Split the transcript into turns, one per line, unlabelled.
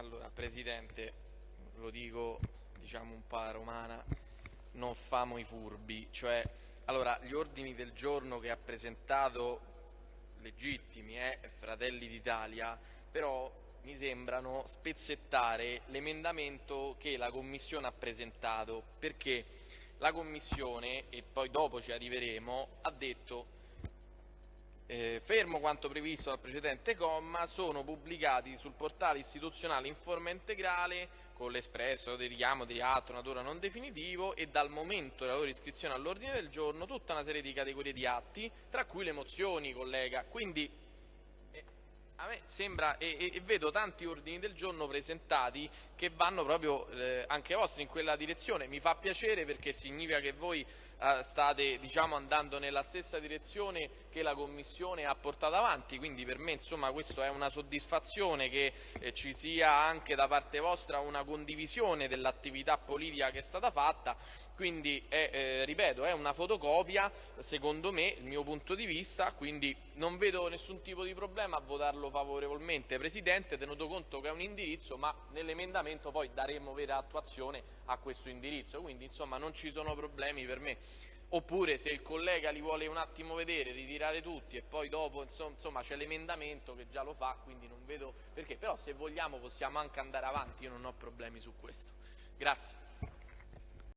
Allora, Presidente, lo dico diciamo un po' alla romana, non famo i furbi, cioè, allora, gli ordini del giorno che ha presentato, legittimi, eh, Fratelli d'Italia, però mi sembrano spezzettare l'emendamento che la Commissione ha presentato, perché la Commissione, e poi dopo ci arriveremo, ha detto eh, fermo quanto previsto dal precedente comma, sono pubblicati sul portale istituzionale in forma integrale con l'espresso del richiamo di atto natura non definitivo e dal momento della loro iscrizione all'ordine del giorno tutta una serie di categorie di atti, tra cui le mozioni, collega. Quindi a me sembra, e, e, vedo tanti ordini del giorno presentati che vanno proprio eh, anche vostri in quella direzione. Mi fa piacere perché significa che voi eh, state diciamo, andando nella stessa direzione che la Commissione ha portato avanti, quindi per me insomma, questo è una soddisfazione che eh, ci sia anche da parte vostra una condivisione dell'attività politica che è stata fatta, quindi è, eh, ripeto è una fotocopia secondo me, il mio punto di vista, quindi non vedo nessun tipo di problema a votarlo favorevolmente Presidente, tenuto conto che è un indirizzo ma nell'emendamento poi daremo vera attuazione a questo indirizzo, quindi insomma non ci sono problemi per me oppure se il collega li vuole un attimo vedere, ritirare tutti e poi dopo insomma c'è l'emendamento che già lo fa, quindi non vedo perché, però se vogliamo possiamo anche andare avanti, io non ho problemi su questo. Grazie.